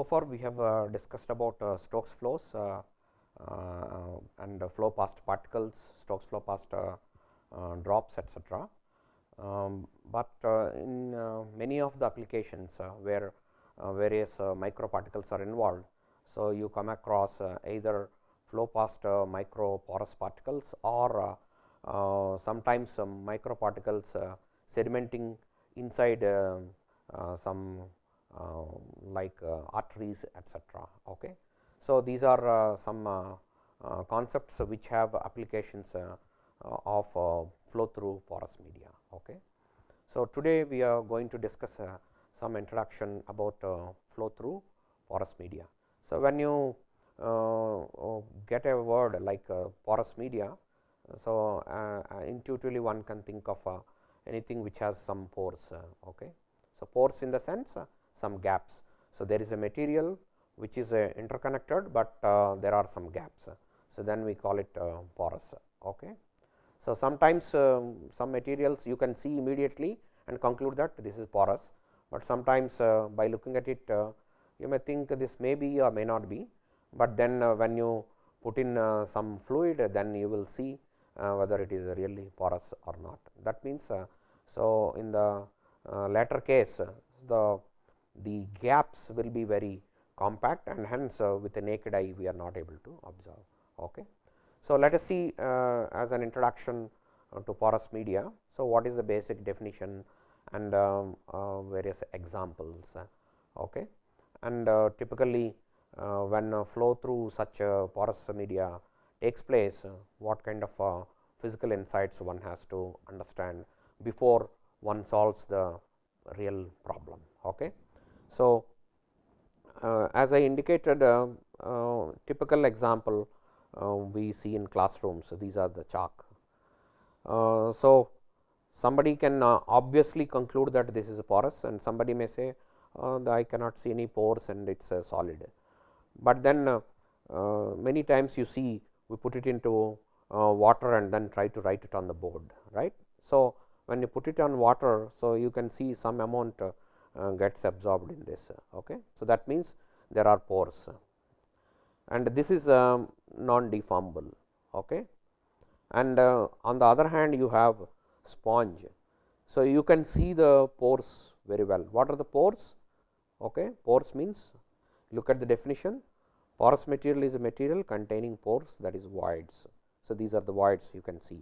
So far we have uh, discussed about uh, Stokes flows uh, uh, and flow past particles, Stokes flow past uh, uh, drops etc. Um, but in many of the applications where various microparticles are involved, so you come across either flow past micro porous particles or sometimes some microparticles sedimenting inside some uh, Um, like uh, arteries etcetera. Okay. So, these are uh, some uh, uh, concepts which have applications uh, of flow through porous media. Okay. So, today we are going to discuss some introduction about flow through porous media. So, when you get a word like porous media, so intuitively one can think of anything which has some pores. Okay. So, pores in the sense some gaps. So, there is a material which is uh, interconnected, but uh, there are some gaps. So, then we call it uh, porous. Okay. So, sometimes uh, some materials you can see immediately and conclude that this is porous, but sometimes uh, by looking at it uh, you may think this may be or may not be, but then when you put in some fluid then you will see whether it is really porous or not. That means, so in the latter case the the gaps will be very compact and hence uh, with the naked eye we are not able to observe. Okay. So, let us see uh, as an introduction uh, to porous media. So, what is the basic definition and um, uh, various examples. Uh, okay. And typically when flow through such porous media takes place, what kind of physical insights one has to understand before one solves the real problem. Okay. So, uh, as I indicated uh, uh, typical example uh, we see in classrooms. So, these are the chalk. Uh, so, somebody can uh, obviously conclude that this is a porous and somebody may say I cannot see any pores and it is a solid. But then many times you see we put it into water and then try to write it on the board right. So, when you put it on water, so you can see some amount gets absorbed in this. Okay. So, that means there are pores and this is um, non deformable. Okay. And uh, on the other hand you have sponge. So, you can see the pores very well. What are the pores? Okay. Pores means look at the definition porous material is a material containing pores that is voids. So, these are the voids you can see.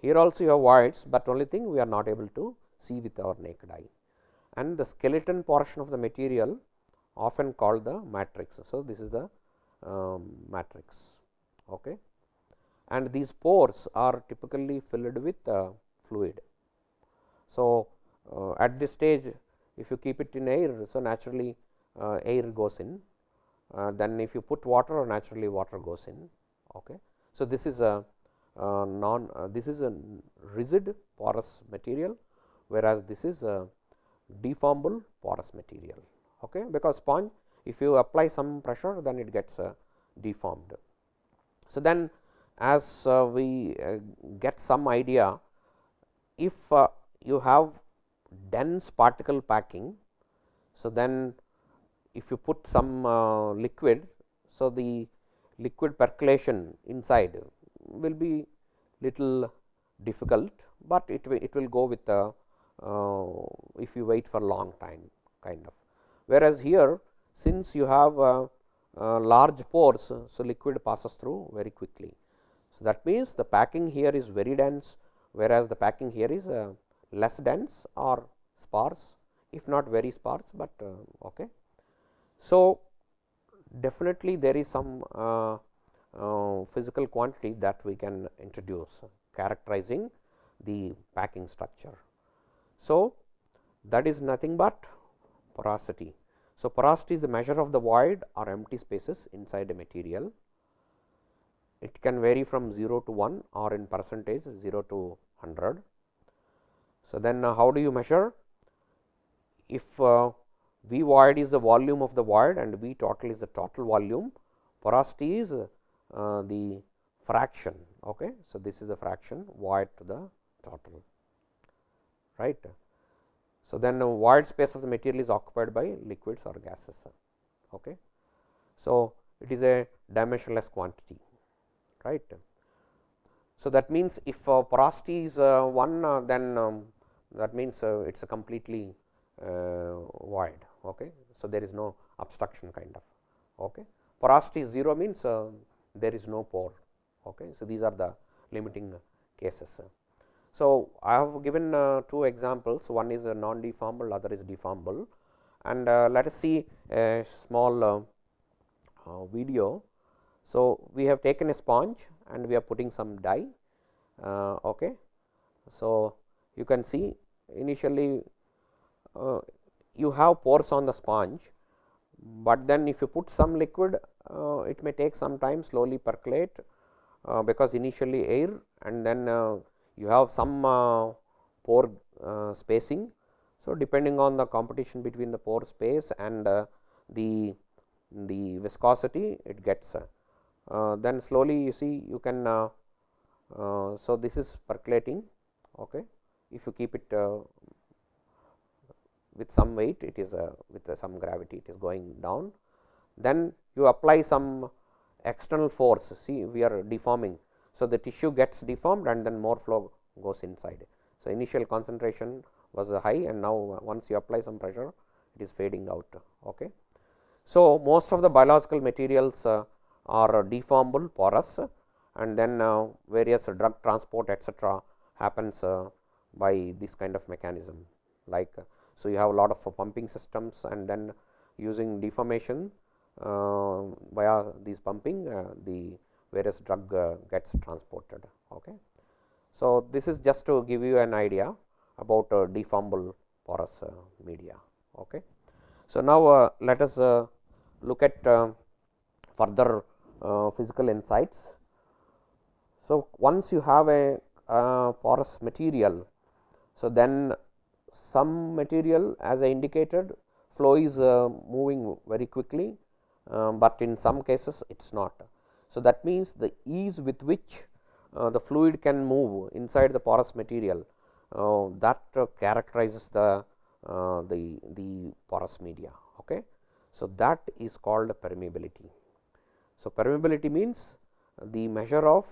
Here also you have voids, but only thing we are not able to see with our naked eye and the skeleton portion of the material often called the matrix. So, this is the um, matrix okay. and these pores are typically filled with uh, fluid. So, uh, at this stage if you keep it in air, so naturally uh, air goes in, uh, then if you put water naturally water goes in. Okay. So, this is a non this is a rigid porous material, whereas this is a deformable porous material okay, because sponge if you apply some pressure then it gets uh, deformed. So, then as uh, we uh, get some idea if uh, you have dense particle packing. So, then if you put some uh, liquid. So, the liquid percolation inside will be little difficult, but it will it will go with the uh, if you wait for long time kind of. Whereas, here since you have uh, uh, large pores, so liquid passes through very quickly. So, that means, the packing here is very dense, whereas the packing here is less dense or sparse if not very sparse, but okay. So, definitely there is some uh, uh, physical quantity that we can introduce characterizing the packing structure. So, that is nothing but porosity. So, porosity is the measure of the void or empty spaces inside a material. It can vary from 0 to 1 or in percentage 0 to 100. So, then uh, how do you measure? If uh, V void is the volume of the void and V total is the total volume, porosity is uh, the fraction. Okay. So, this is the fraction void to the total right. So, then the void space of the material is occupied by liquids or gases. Okay. So, it is a dimensionless quantity right. So, that means if uh, porosity is uh, 1 uh, then um, that means uh, it is a completely uh, void. Okay. So, there is no obstruction kind of. Okay. Porosity is 0 means uh, there is no pore. Okay. So, these are the limiting cases. So, I have given two examples one is a non deformable other is deformable and let us see a small video. So, we have taken a sponge and we are putting some dye. Okay. So, you can see initially uh, you have pores on the sponge, but then if you put some liquid uh, it may take some time slowly percolate uh, because initially air and then uh, you have some uh, pore uh, spacing. So, depending on the competition between the pore space and the the viscosity it gets then slowly you see you can so this is percolating okay if you keep it with some weight it is uh, with uh, some gravity it is going down. Then you apply some external force see we are deforming. So, the tissue gets deformed and then more flow goes inside. So, initial concentration was high and now once you apply some pressure it is fading out. Okay. So, most of the biological materials uh, are deformable porous and then uh, various drug transport etcetera happens uh, by this kind of mechanism like so, you have a lot of pumping systems and then using deformation uh, via these pumping uh, the various drug uh, gets transported. Okay. So, this is just to give you an idea about uh, deformable porous uh, media. Okay. So, now uh, let us look at further physical insights. So, once you have a porous material, so then some material as I indicated flow is moving very quickly, uh, but in some cases it is not. So, that means the ease with which uh, the fluid can move inside the porous material uh, that uh, characterizes the, uh, the, the porous media. Okay. So, that is called permeability. So, permeability means the measure of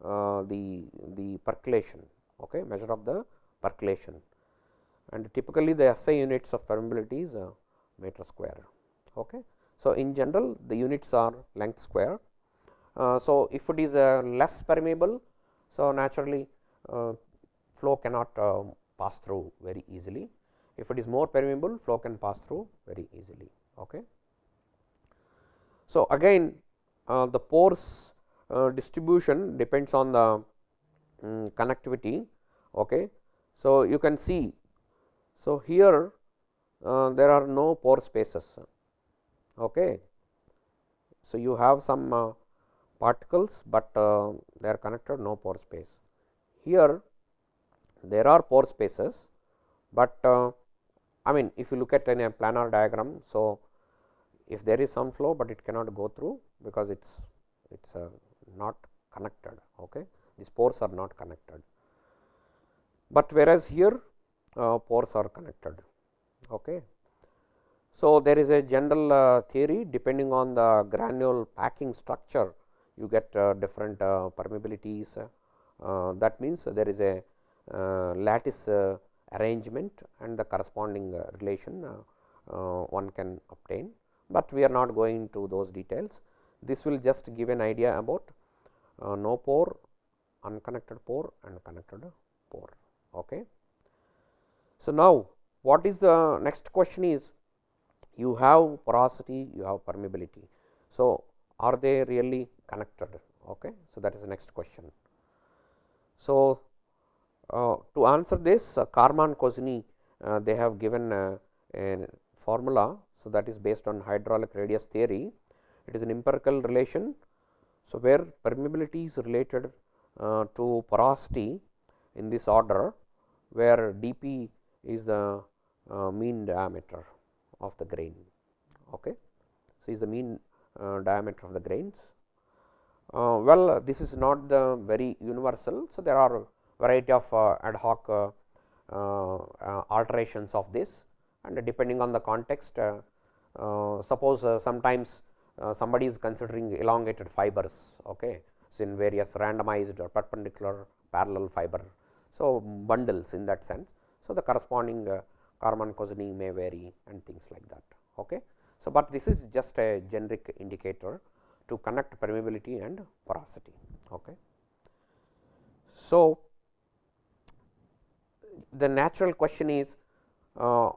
the, the percolation, okay, measure of the percolation and typically the SI units of permeability is uh, meter square. Okay. So, in general the units are length square. Uh, so, if it is uh, less permeable, so naturally uh, flow cannot pass through very easily. If it is more permeable, flow can pass through very easily. Okay. So, again the pores distribution depends on the um, connectivity. Okay. So, you can see so, here uh, there are no pore spaces. Okay. So, you have some uh, particles, but uh, they are connected no pore space. Here there are pore spaces, but uh, I mean if you look at any planar diagram. So, if there is some flow, but it cannot go through because it is it is uh, not connected. Okay. These pores are not connected, but whereas here uh, pores are connected. Okay. So, there is a general uh, theory depending on the granule packing structure you get uh, different uh, permeabilities uh, that means there is a uh, lattice arrangement and the corresponding relation one can obtain, but we are not going to those details. This will just give an idea about no pore, unconnected pore and connected pore. Okay. So, now what is the next question is you have porosity, you have permeability. So, are they really connected? Okay. So, that is the next question. So, uh, to answer this uh, Carman Kozeny uh, they have given uh, a formula. So, that is based on hydraulic radius theory. It is an empirical relation. So, where permeability is related uh, to porosity in this order, where dP is the uh, mean diameter of the grain. Okay. So, is the mean diameter of the grains. Uh, well, this is not the very universal. So, there are variety of uh, ad hoc uh, uh, uh, alterations of this and depending on the context uh, suppose sometimes somebody is considering elongated fibers okay so in various randomized or perpendicular parallel fiber so bundles in that sense so the corresponding Carman Kozeny may vary and things like that okay so but this is just a generic indicator to connect permeability and porosity okay so the natural question is uh,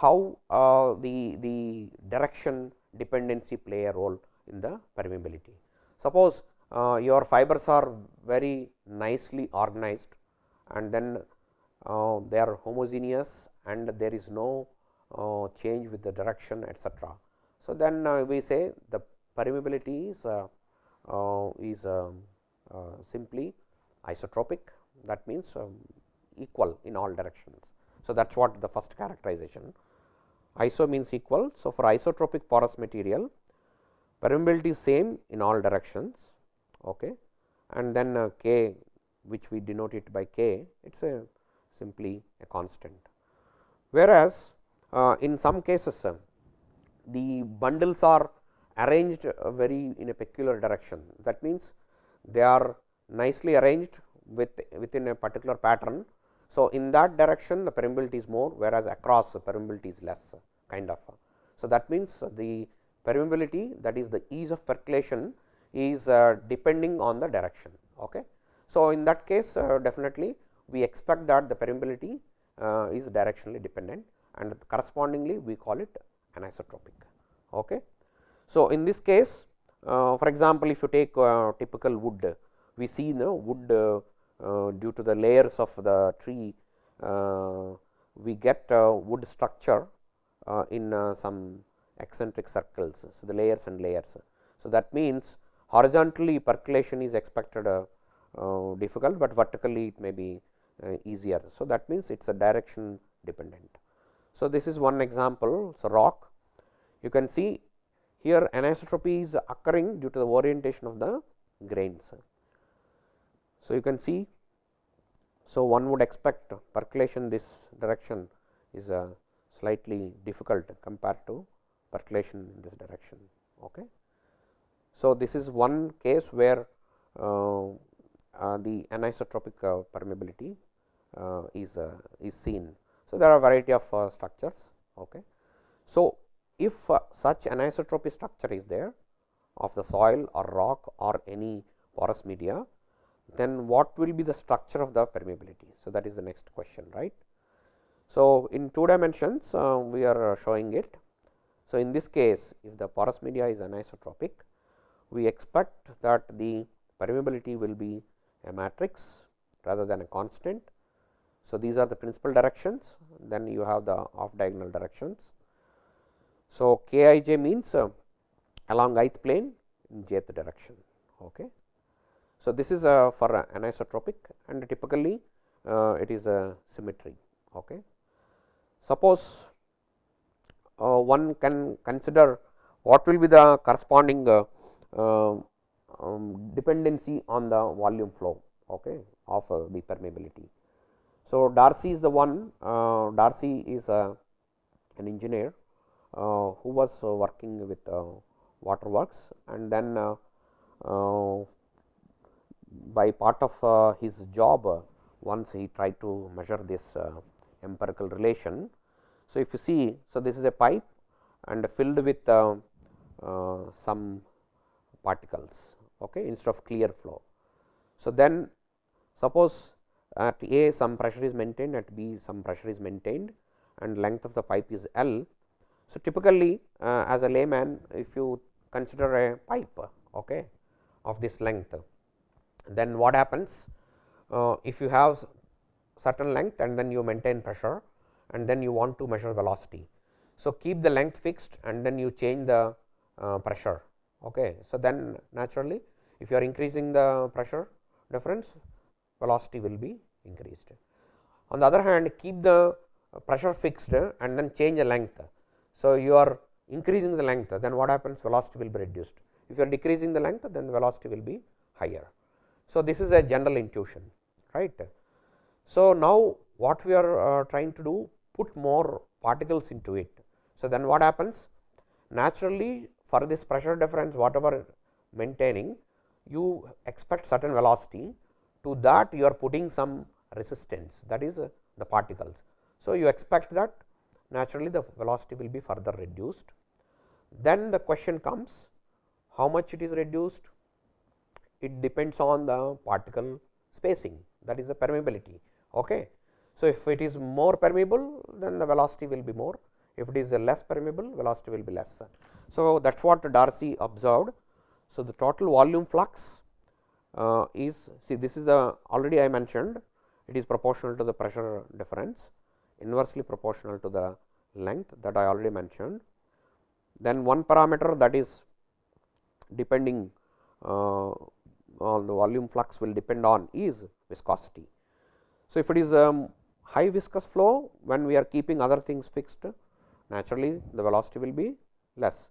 how uh, the, the direction dependency play a role in the permeability. Suppose uh, your fibers are very nicely organized and then uh, they are homogeneous and there is no uh, change with the direction etcetera. So, then uh, we say the permeability is, is um, simply isotropic that means um, equal in all directions. So, that is what the first characterization iso means equal. So, for isotropic porous material permeability is same in all directions okay. and then uh, k which we denote it by k it is a simply a constant. Whereas, uh, in some cases uh, the bundles are arranged uh, very in a peculiar direction that means they are nicely arranged with within a particular pattern so, in that direction the permeability is more whereas across the permeability is less kind of. So, that means the permeability that is the ease of percolation is uh, depending on the direction. Okay. So, in that case uh, definitely we expect that the permeability uh, is directionally dependent and correspondingly we call it anisotropic. Okay. So, in this case uh, for example, if you take uh, typical wood we see the wood uh, uh, due to the layers of the tree uh, we get wood structure uh, in some eccentric circles. So, the layers and layers. So, that means horizontally percolation is expected difficult, but vertically it may be easier. So, that means it is a direction dependent. So, this is one example. So, rock you can see here anisotropy is occurring due to the orientation of the grains. So, you can see. So, one would expect percolation this direction is a slightly difficult compared to percolation in this direction. Okay. So, this is one case where uh, uh, the anisotropic uh, permeability uh, is uh, is seen. So, there are variety of uh, structures. Okay. So, if uh, such anisotropy structure is there of the soil or rock or any porous media, then what will be the structure of the permeability. So, that is the next question right. So, in two dimensions uh, we are uh, showing it. So, in this case if the porous media is anisotropic we expect that the permeability will be a matrix rather than a constant. So, these are the principal directions then you have the off diagonal directions. So, k i j means uh, along ith plane in jth direction. Okay. So, this is uh, for uh, anisotropic and typically uh, it is a symmetry. Okay. Suppose uh, one can consider what will be the corresponding uh, um, um, dependency on the volume flow okay, of the permeability. So, Darcy is the one uh, Darcy is uh, an engineer uh, who was working with waterworks and then by part of uh, his job uh, once he tried to measure this uh, empirical relation. So, if you see, so this is a pipe and filled with some particles okay, instead of clear flow. So, then suppose at A some pressure is maintained at B some pressure is maintained and length of the pipe is L. So, typically uh, as a layman if you consider a pipe okay, of this length then what happens uh, if you have certain length and then you maintain pressure and then you want to measure velocity. So, keep the length fixed and then you change the uh, pressure. Okay. So, then naturally if you are increasing the pressure difference velocity will be increased. On the other hand keep the pressure fixed and then change the length. So, you are increasing the length then what happens velocity will be reduced. If you are decreasing the length then the velocity will be higher. So, this is a general intuition right. So, now what we are uh, trying to do put more particles into it. So, then what happens naturally for this pressure difference whatever maintaining you expect certain velocity to that you are putting some resistance that is uh, the particles. So, you expect that naturally the velocity will be further reduced. Then the question comes how much it is reduced it depends on the particle spacing that is the permeability. Okay. So, if it is more permeable then the velocity will be more if it is less permeable velocity will be less. So, that is what Darcy observed. So, the total volume flux uh, is see this is the already I mentioned it is proportional to the pressure difference inversely proportional to the length that I already mentioned. Then one parameter that is depending uh, on the volume flux will depend on is viscosity. So, if it is um, high viscous flow when we are keeping other things fixed naturally the velocity will be less.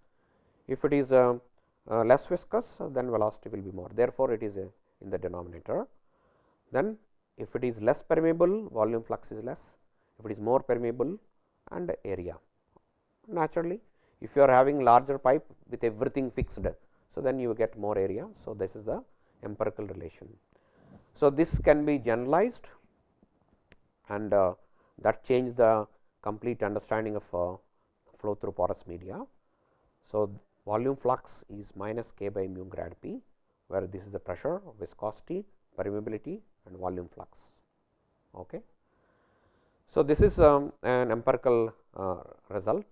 If it is uh, uh, less viscous then velocity will be more therefore, it is uh, in the denominator. Then if it is less permeable volume flux is less, if it is more permeable and area. Naturally, if you are having larger pipe with everything fixed, so then you get more area. So, this is the empirical relation. So, this can be generalized and uh, that change the complete understanding of uh, flow through porous media. So, volume flux is minus k by mu grad p, where this is the pressure, viscosity, permeability and volume flux. Okay. So, this is um, an empirical uh, result,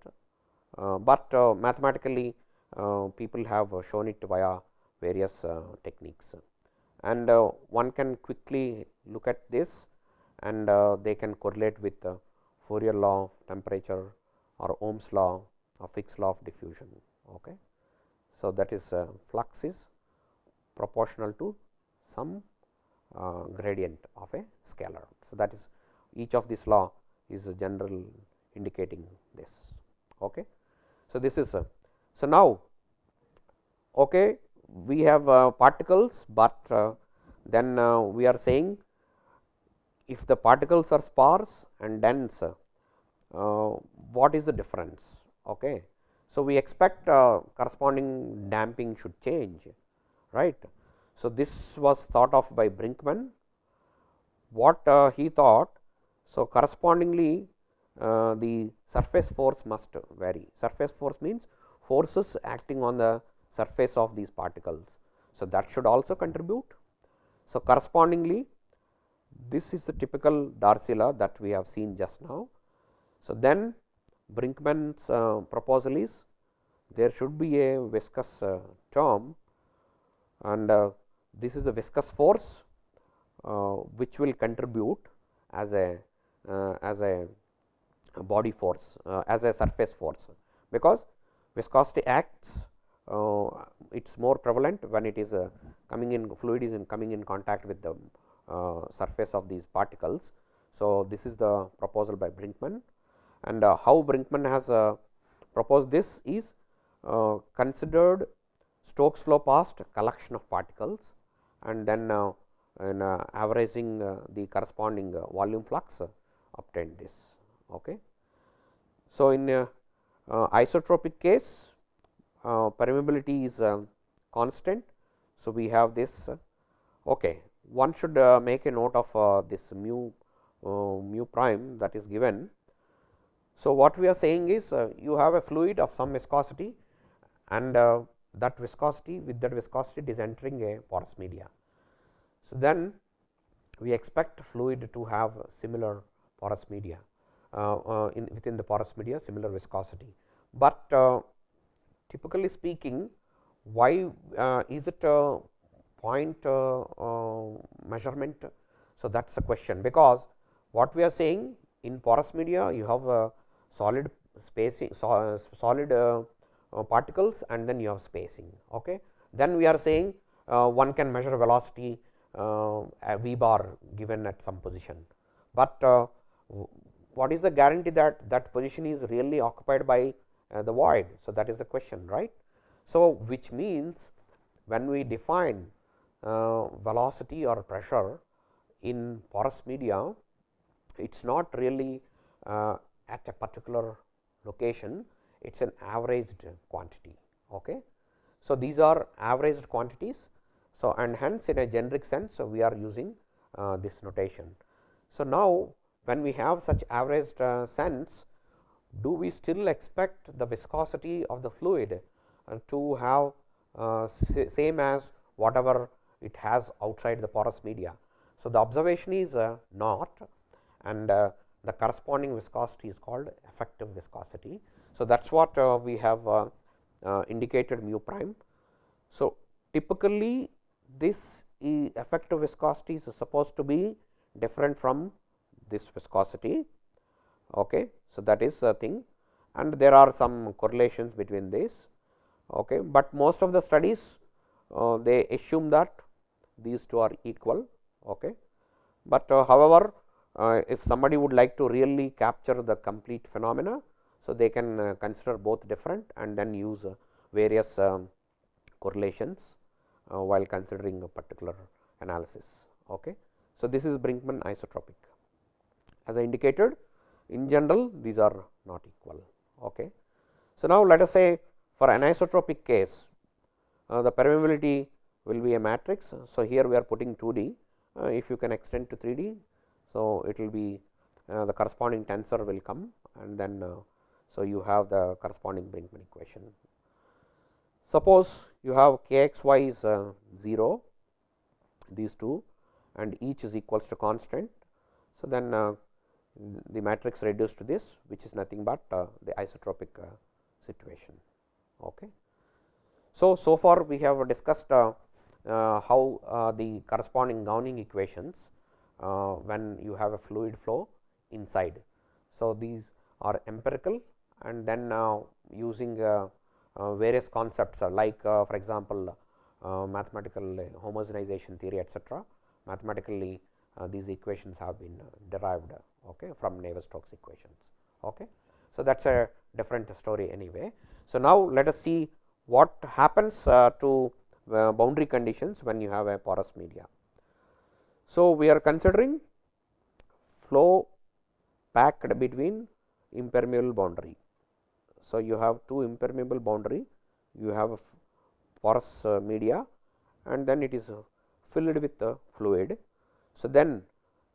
uh, but uh, mathematically uh, people have shown it via various uh, techniques and uh, one can quickly look at this and they can correlate with Fourier law of temperature or Ohm's law or Fick's law of diffusion. Okay. So, that is flux is proportional to some uh, gradient of a scalar. So, that is each of this law is a general indicating this. Okay. So, this is a so now okay, we have uh, particles, but uh, then uh, we are saying if the particles are sparse and dense uh, what is the difference. Okay. So, we expect uh, corresponding damping should change right. So, this was thought of by Brinkman. What uh, he thought? So, correspondingly uh, the surface force must vary. Surface force means forces acting on the surface of these particles. So, that should also contribute. So, correspondingly this is the typical Darcy law that we have seen just now. So, then Brinkman's uh, proposal is there should be a viscous uh, term and uh, this is the viscous force which will contribute as a as a body force as a surface force because viscosity acts uh, it is more prevalent when it is uh, coming in fluid is in coming in contact with the uh, surface of these particles. So, this is the proposal by Brinkman and uh, how Brinkman has uh, proposed this is uh, considered Stokes flow past collection of particles and then uh, in, uh, averaging uh, the corresponding volume flux obtained this. Okay. So, in isotropic case permeability is constant. So, we have this okay. one should make a note of this mu mu prime that is given. So, what we are saying is you have a fluid of some viscosity and that viscosity with that viscosity it is entering a porous media. So, then we expect fluid to have similar porous media uh, uh, in within the porous media similar viscosity, but uh, typically speaking why uh, is it a point uh, uh, measurement. So, that is a question because what we are saying in porous media you have a solid spacing so, solid uh, particles and then you have spacing. Okay. Then we are saying uh, one can measure velocity uh, v bar given at some position, but what is the guarantee that that position is really occupied by the void. So, that is the question right. So, which means when we define uh, velocity or pressure in porous media it is not really uh, at a particular location, it is an averaged quantity. Okay. So, these are averaged quantities. So, and hence in a generic sense, so we are using uh, this notation. So, now when we have such averaged uh, sense, do we still expect the viscosity of the fluid uh, to have uh, same as whatever it has outside the porous media. So, the observation is uh, not and uh, the corresponding viscosity is called effective viscosity. So, that is what uh, we have uh, uh, indicated mu prime. So, typically this effective viscosity is supposed to be different from this viscosity. Okay. So, that is a thing and there are some correlations between this, okay. but most of the studies uh, they assume that these two are equal. Okay. But uh, however, uh, if somebody would like to really capture the complete phenomena, so they can uh, consider both different and then use uh, various um, correlations uh, while considering a particular analysis. Okay. So, this is Brinkman isotropic. As I indicated in general these are not equal. Okay. So, now let us say for an isotropic case uh, the permeability will be a matrix. So, here we are putting 2D uh, if you can extend to 3D. So, it will be uh, the corresponding tensor will come and then uh, so you have the corresponding Brinkman equation. Suppose you have k x y is uh, 0 these two and each is equals to constant. So, then uh, the matrix reduced to this which is nothing but uh, the isotropic uh, situation. Okay. So, so far we have discussed how the corresponding governing equations Uh, when you have a fluid flow inside. So, these are empirical and then now using uh, various concepts like for example, mathematical homogenization theory etcetera. Mathematically these equations have been derived okay, from Navier-Stokes equations. Okay. So, that is a different story anyway. So, now let us see what happens uh, to uh, boundary conditions when you have a porous media. So, we are considering flow packed between impermeable boundary. So, you have two impermeable boundary, you have porous uh, media and then it is filled with the fluid. So, then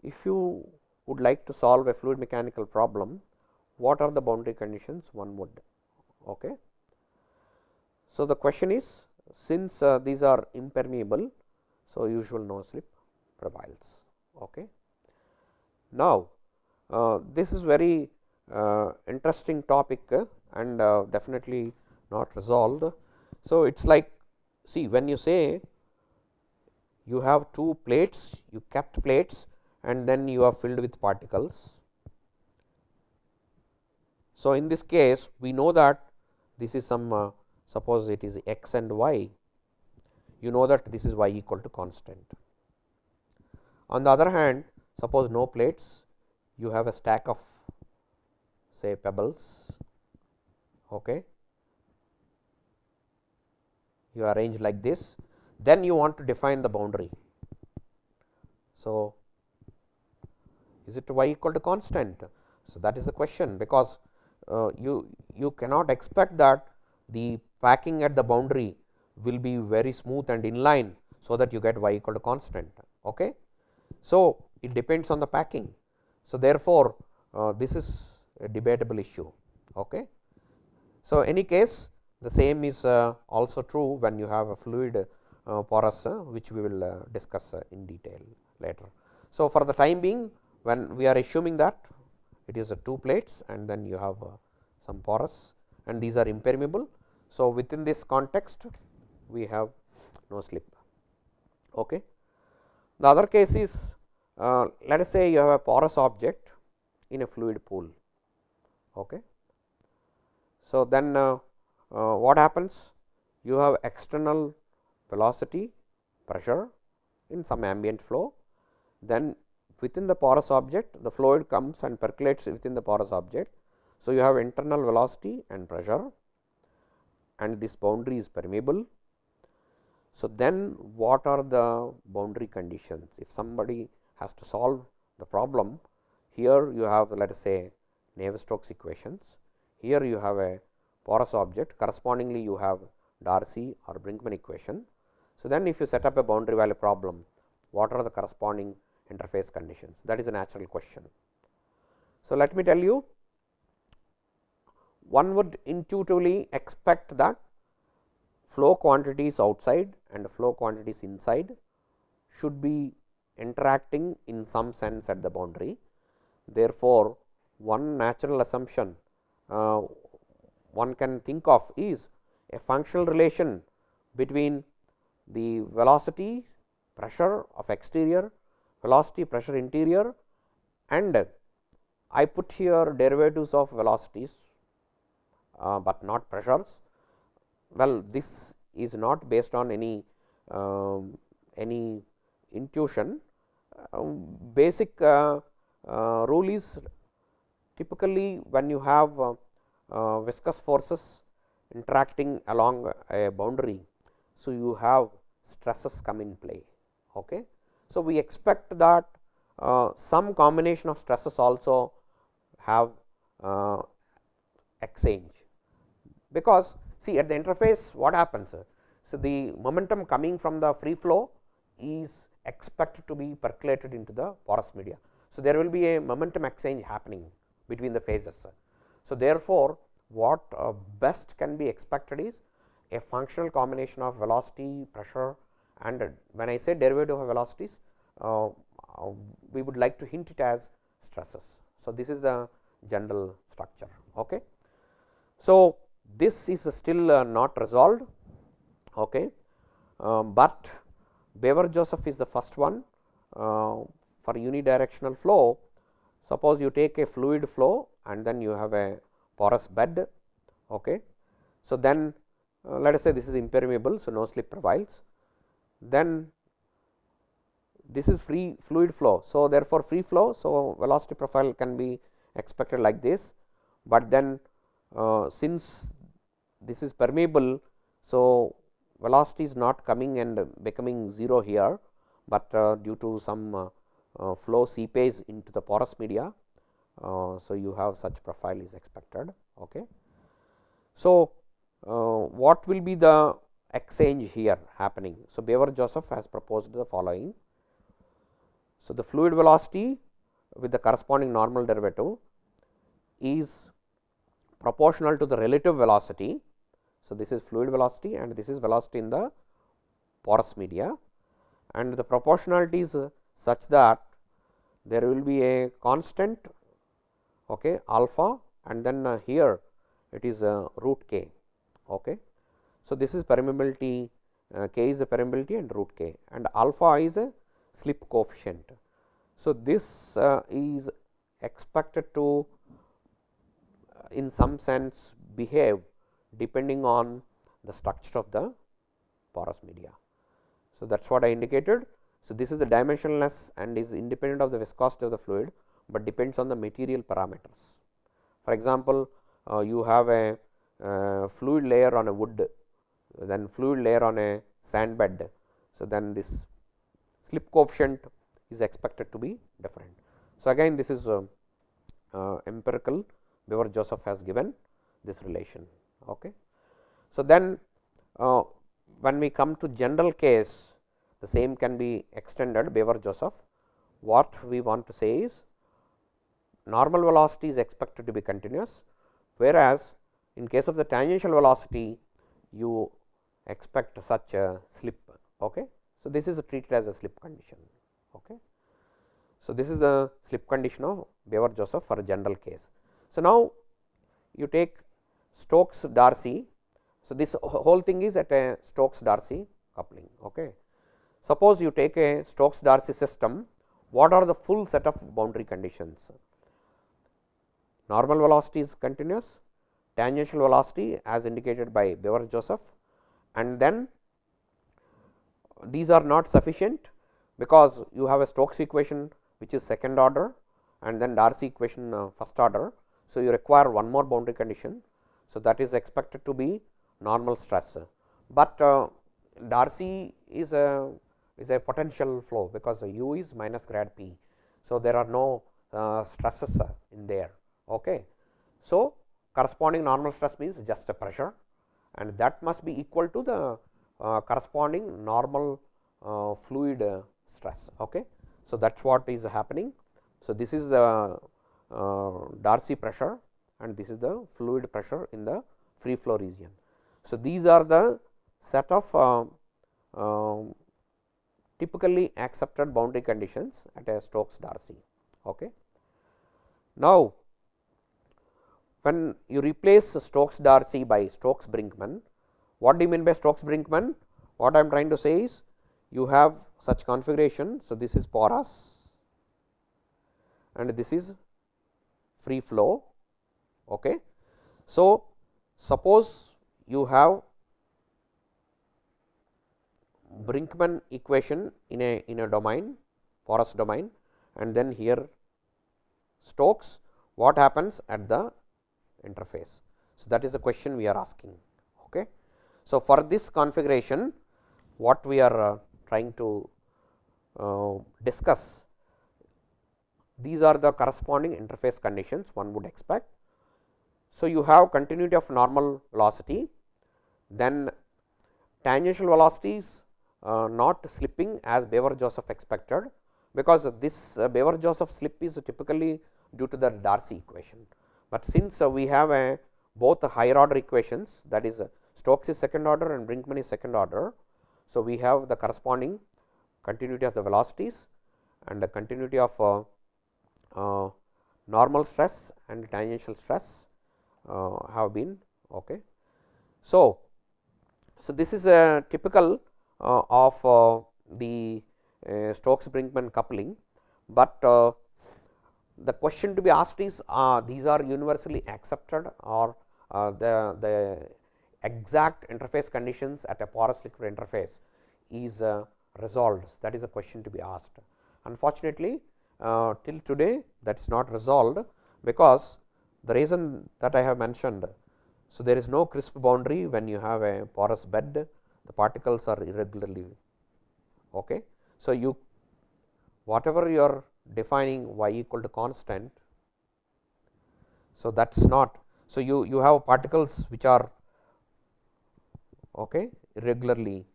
if you would like to solve a fluid mechanical problem, what are the boundary conditions one would. Okay. So, the question is since uh, these are impermeable, so usual no slip prevails. Okay. Now, uh, this is very uh, interesting topic uh, and uh, definitely not resolved. So, it is like see when you say you have two plates, you kept plates and then you are filled with particles. So, in this case we know that this is some uh, suppose it is x and y, you know that this is y equal to constant. On the other hand, suppose no plates, you have a stack of say pebbles. Okay. You arrange like this, then you want to define the boundary. So, is it y equal to constant? So, that is the question because uh, you you cannot expect that the packing at the boundary will be very smooth and in line. So, that you get y equal to constant. Okay. So, it depends on the packing. So, therefore, uh, this is a debatable issue. Okay. So, any case the same is uh, also true when you have a fluid uh, porous uh, which we will uh, discuss uh, in detail later. So, for the time being when we are assuming that it is a two plates and then you have some porous and these are impermeable. So, within this context we have no slip. Okay. The other case is uh, let us say you have a porous object in a fluid pool. Okay. So, then uh, uh, what happens? You have external velocity pressure in some ambient flow, then within the porous object the fluid comes and percolates within the porous object. So, you have internal velocity and pressure and this boundary is permeable. So, then what are the boundary conditions? If somebody has to solve the problem, here you have let us say Navier-Stokes equations, here you have a porous object correspondingly you have Darcy or Brinkman equation. So, then if you set up a boundary value problem, what are the corresponding interface conditions that is a natural question. So, let me tell you one would intuitively expect that flow quantities outside and flow quantities inside should be interacting in some sense at the boundary. Therefore, one natural assumption uh, one can think of is a functional relation between the velocity pressure of exterior, velocity pressure interior and I put here derivatives of velocities, uh, but not pressures. Well, this is not based on any um, any intuition. Um, basic uh, uh, rule is typically when you have uh, uh, viscous forces interacting along a boundary. So, you have stresses come in play. Okay. So, we expect that uh, some combination of stresses also have uh, exchange, because see at the interface what happens. So, the momentum coming from the free flow is expected to be percolated into the porous media. So, there will be a momentum exchange happening between the phases. So, therefore, what uh, best can be expected is a functional combination of velocity, pressure and uh, when I say derivative of velocities, uh, uh, we would like to hint it as stresses. So, this is the general structure. Okay. So, this is still uh, not resolved, okay. Um, but Beavers Joseph is the first one uh, for unidirectional flow. Suppose you take a fluid flow and then you have a porous bed. Okay. So, then uh, let us say this is impermeable. So, no slip prevails. Then this is free fluid flow. So, therefore, free flow. So, velocity profile can be expected like this, but then uh, since this is permeable. So, velocity is not coming and becoming 0 here, but uh, due to some uh, uh flow seepage into the porous media. Uh, so, you have such profile is expected. Okay. So, uh, what will be the exchange here happening. So, Beavers Joseph has proposed the following. So, the fluid velocity with the corresponding normal derivative is proportional to the relative velocity. So, this is fluid velocity and this is velocity in the porous media and the proportionality is such that there will be a constant okay, alpha and then uh, here it is uh, root k. Okay. So, this is permeability uh, k is a permeability and root k and alpha is a slip coefficient. So, this uh, is expected to uh, in some sense behave depending on the structure of the porous media. So, that is what I indicated. So, this is the dimensionless and is independent of the viscosity of the fluid, but depends on the material parameters. For example, uh, you have a uh, fluid layer on a wood then fluid layer on a sand bed. So, then this slip coefficient is expected to be different. So, again this is uh, uh, empirical Beavers Joseph has given this relation. Okay. So, then uh, when we come to general case the same can be extended Beavers Joseph what we want to say is normal velocity is expected to be continuous whereas in case of the tangential velocity you expect such a slip. Okay. So, this is treated as a slip condition. Okay. So, this is the slip condition of Beavers Joseph for a general case. So, now you take Stokes Darcy. So, this whole thing is at a Stokes Darcy coupling. Okay. Suppose you take a Stokes Darcy system, what are the full set of boundary conditions? Normal velocity is continuous, tangential velocity as indicated by Beavers Joseph and then these are not sufficient because you have a Stokes equation which is second order and then Darcy equation uh, first order. So, you require one more boundary condition. So, that is expected to be normal stress, but uh, Darcy is a is a potential flow because u is minus grad p. So, there are no uh, stresses in there. Okay. So, corresponding normal stress means just a pressure and that must be equal to the uh, corresponding normal uh, fluid uh, stress. Okay. So, that is what is happening. So, this is the uh, Darcy pressure and this is the fluid pressure in the free flow region. So, these are the set of uh, um, typically accepted boundary conditions at a Stokes Darcy. Okay. Now, when you replace Stokes Darcy by Stokes Brinkman, what do you mean by Stokes Brinkman? What I am trying to say is you have such configuration. So, this is porous and this is free flow. Okay. So, suppose you have Brinkman equation in a in a domain porous domain and then here Stokes what happens at the interface. So, that is the question we are asking. Okay. So, for this configuration what we are uh, trying to uh, discuss these are the corresponding interface conditions one would expect. So, you have continuity of normal velocity then tangential velocities uh, not slipping as Beavers Joseph expected, because this uh, Beavers Joseph slip is typically due to the Darcy equation. But since uh, we have a both higher order equations that is Stokes is second order and Brinkman is second order. So, we have the corresponding continuity of the velocities and the continuity of uh, uh, normal stress and tangential stress have been okay. So, so this is a typical uh, of uh, the uh, Stokes Brinkman coupling, but the question to be asked is these are universally accepted or the, the exact interface conditions at a porous liquid interface is resolved that is a question to be asked. Unfortunately, uh, till today that is not resolved because the reason that I have mentioned. So, there is no crisp boundary when you have a porous bed the particles are irregularly. Okay. So, you whatever you are defining y equal to constant. So, that is not. So, you, you have particles which are okay, irregularly.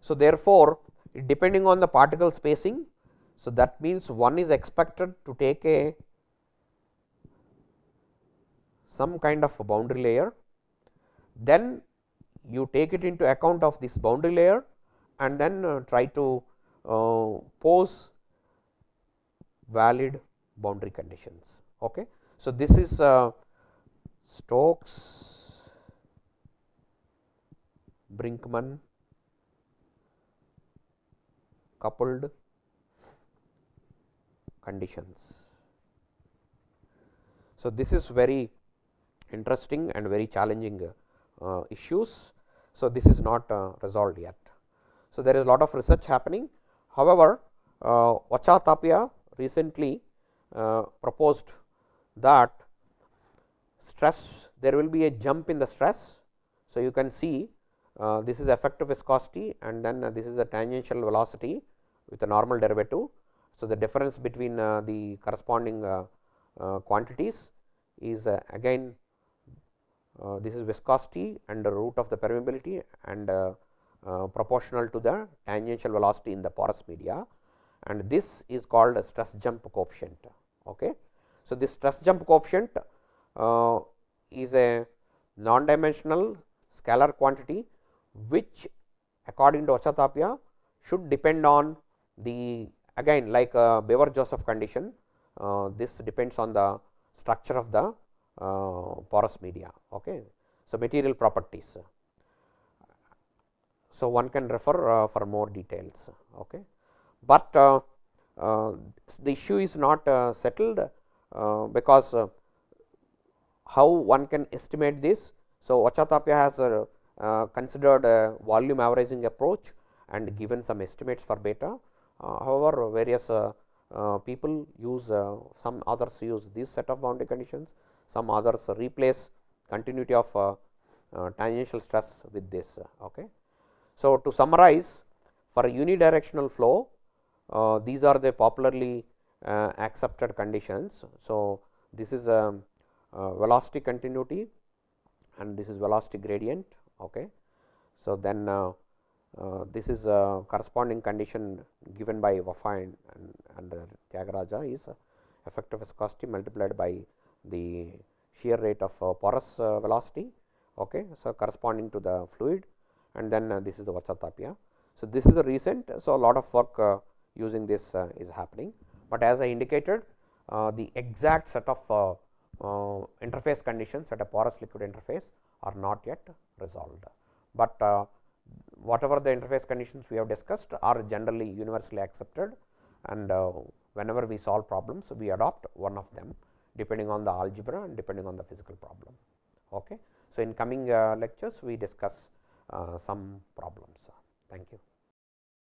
So, therefore, depending on the particle spacing. So, that means one is expected to take a some kind of a boundary layer, then you take it into account of this boundary layer and then uh, try to uh, pose valid boundary conditions. Okay. So, this is uh, Stokes Brinkman coupled conditions. So, this is very interesting and very challenging uh, issues. So, this is not uh, resolved yet. So, there is a lot of research happening. However, uh, Tapia recently proposed that stress there will be a jump in the stress. So, you can see uh, this is effective viscosity and then uh, this is the tangential velocity with a normal derivative. So, the difference between uh, the corresponding quantities is again uh, this is viscosity and the root of the permeability and uh, uh, proportional to the tangential velocity in the porous media and this is called a stress jump coefficient. Okay. So, this stress jump coefficient uh, is a non dimensional scalar quantity which according to Ochoa-Tapia should depend on the again like a Beavers Joseph condition uh, this depends on the structure of the uh, porous media. Okay. So, material properties. So, one can refer uh, for more details. Okay. But uh, the issue is not settled because how one can estimate this. So, Ochoa-Tapia has uh, considered a volume averaging approach and given some estimates for beta. Uh, however, various uh, people use some others use this set of boundary conditions, some others replace continuity of uh, uh, tangential stress with this. Okay. So, to summarize for unidirectional flow uh, these are the popularly uh, accepted conditions. So, this is a, a, velocity continuity and this is velocity gradient. Okay. So, then uh, uh, this is a corresponding condition given by Vafai and, and, and Thiyagaraja is effective viscosity multiplied by the shear rate of uh, porous uh, velocity. Okay. So, corresponding to the fluid and then uh, this is the Ochoa-Tapia. So, this is the recent. So, a lot of work using this is happening, but as I indicated the exact set of interface conditions at a porous liquid interface are not yet resolved, but whatever the interface conditions we have discussed are generally universally accepted and uh, whenever we solve problems we adopt one of them depending on the algebra and depending on the physical problem. Okay. So, in coming uh, lectures we discuss uh, some problems. Thank you.